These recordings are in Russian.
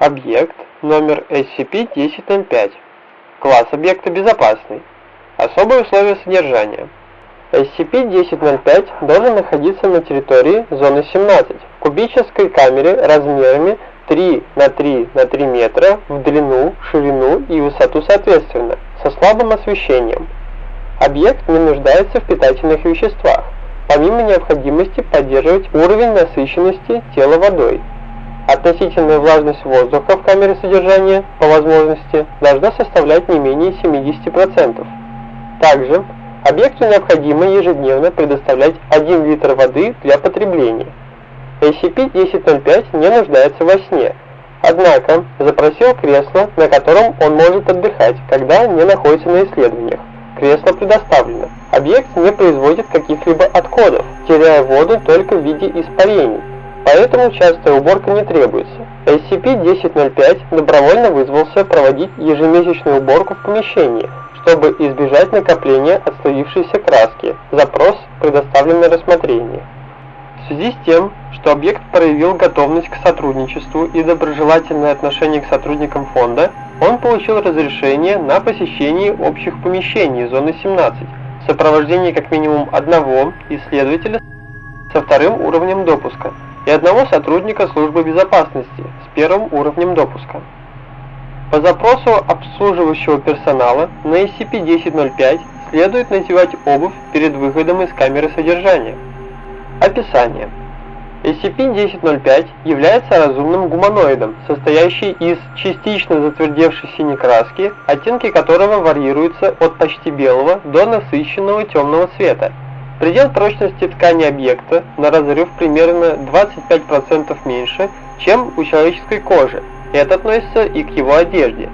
объект номер SCP-1005. Класс объекта безопасный. Особые условия содержания. SCP-1005 должен находиться на территории зоны 17 в кубической камере размерами 3 на 3 на 3 метра в длину, ширину и высоту соответственно, со слабым освещением. Объект не нуждается в питательных веществах, помимо необходимости поддерживать уровень насыщенности тела водой. Относительная влажность воздуха в камере содержания, по возможности, должна составлять не менее 70%. Также, объекту необходимо ежедневно предоставлять 1 литр воды для потребления. SCP-1005 не нуждается во сне, однако запросил кресло, на котором он может отдыхать, когда не находится на исследованиях. Кресло предоставлено. Объект не производит каких-либо отходов, теряя воду только в виде испарений, поэтому частая уборка не требуется. SCP-1005 добровольно вызвался проводить ежемесячную уборку в помещении, чтобы избежать накопления отслоившейся краски. Запрос предоставлен на рассмотрение. В связи с тем, что объект проявил готовность к сотрудничеству и доброжелательное отношение к сотрудникам фонда, он получил разрешение на посещение общих помещений зоны 17 в сопровождении как минимум одного исследователя со вторым уровнем допуска и одного сотрудника службы безопасности с первым уровнем допуска. По запросу обслуживающего персонала на SCP-1005 следует надевать обувь перед выходом из камеры содержания. Описание. SCP-1005 является разумным гуманоидом, состоящий из частично затвердевшей синей краски, оттенки которого варьируются от почти белого до насыщенного темного цвета. Предел прочности ткани объекта на разрыв примерно 25% меньше, чем у человеческой кожи. Это относится и к его одежде.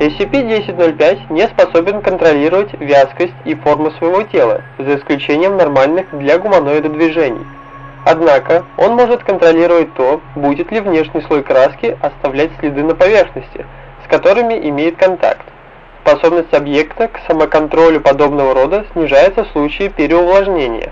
SCP-1005 не способен контролировать вязкость и форму своего тела, за исключением нормальных для гуманоида движений. Однако, он может контролировать то, будет ли внешний слой краски оставлять следы на поверхности, с которыми имеет контакт. Способность объекта к самоконтролю подобного рода снижается в случае переувлажнения.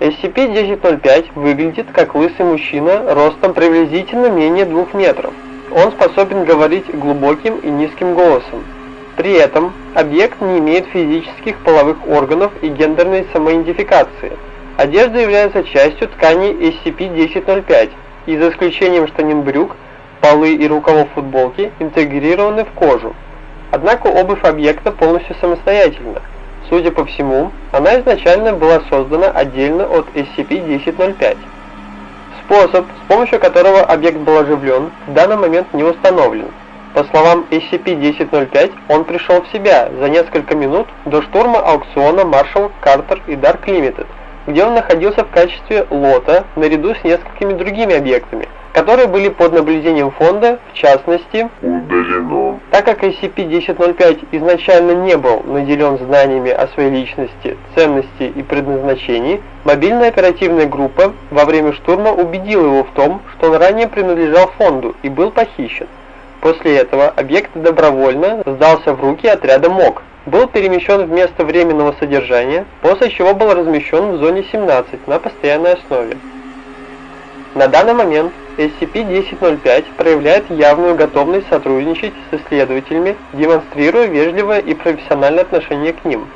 SCP-1005 выглядит как лысый мужчина ростом приблизительно менее 2 метров. Он способен говорить глубоким и низким голосом. При этом объект не имеет физических половых органов и гендерной самоидентификации. Одежда является частью ткани SCP-1005, и за исключением штанин брюк, полы и рукавов футболки интегрированы в кожу. Однако обувь объекта полностью самостоятельна. Судя по всему, она изначально была создана отдельно от SCP-1005. Способ, с помощью которого объект был оживлен, в данный момент не установлен. По словам SCP-1005, он пришел в себя за несколько минут до штурма аукциона Marshall, Carter и Dark Limited, где он находился в качестве лота наряду с несколькими другими объектами, которые были под наблюдением фонда, в частности, удалено. Так как SCP-1005 изначально не был наделен знаниями о своей личности, ценности и предназначении, мобильная оперативная группа во время штурма убедила его в том, что он ранее принадлежал фонду и был похищен. После этого объект добровольно сдался в руки отряда МОК, был перемещен в место временного содержания, после чего был размещен в зоне 17 на постоянной основе. На данный момент SCP-1005 проявляет явную готовность сотрудничать с исследователями, демонстрируя вежливое и профессиональное отношение к ним.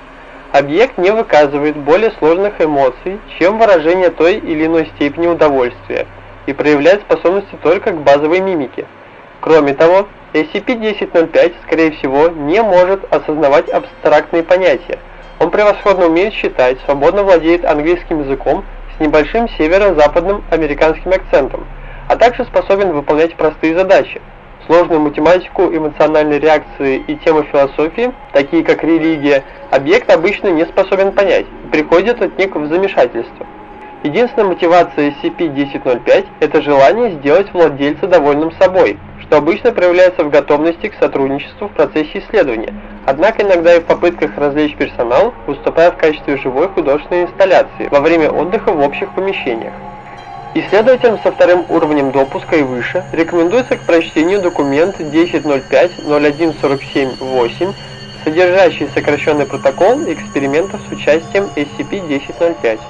Объект не выказывает более сложных эмоций, чем выражение той или иной степени удовольствия, и проявляет способности только к базовой мимике. Кроме того, SCP-1005, скорее всего, не может осознавать абстрактные понятия. Он превосходно умеет считать, свободно владеет английским языком с небольшим северо-западным американским акцентом, а также способен выполнять простые задачи. Сложную математику, эмоциональные реакции и темы философии, такие как религия, объект обычно не способен понять и приходит от них в замешательство. Единственная мотивация SCP-1005 – это желание сделать владельца довольным собой, что обычно проявляется в готовности к сотрудничеству в процессе исследования, однако иногда и в попытках развлечь персонал, выступая в качестве живой художественной инсталляции во время отдыха в общих помещениях. Исследователям со вторым уровнем допуска и выше рекомендуется к прочтению документ 10.05.0147.8, содержащий сокращенный протокол экспериментов с участием SCP-1005.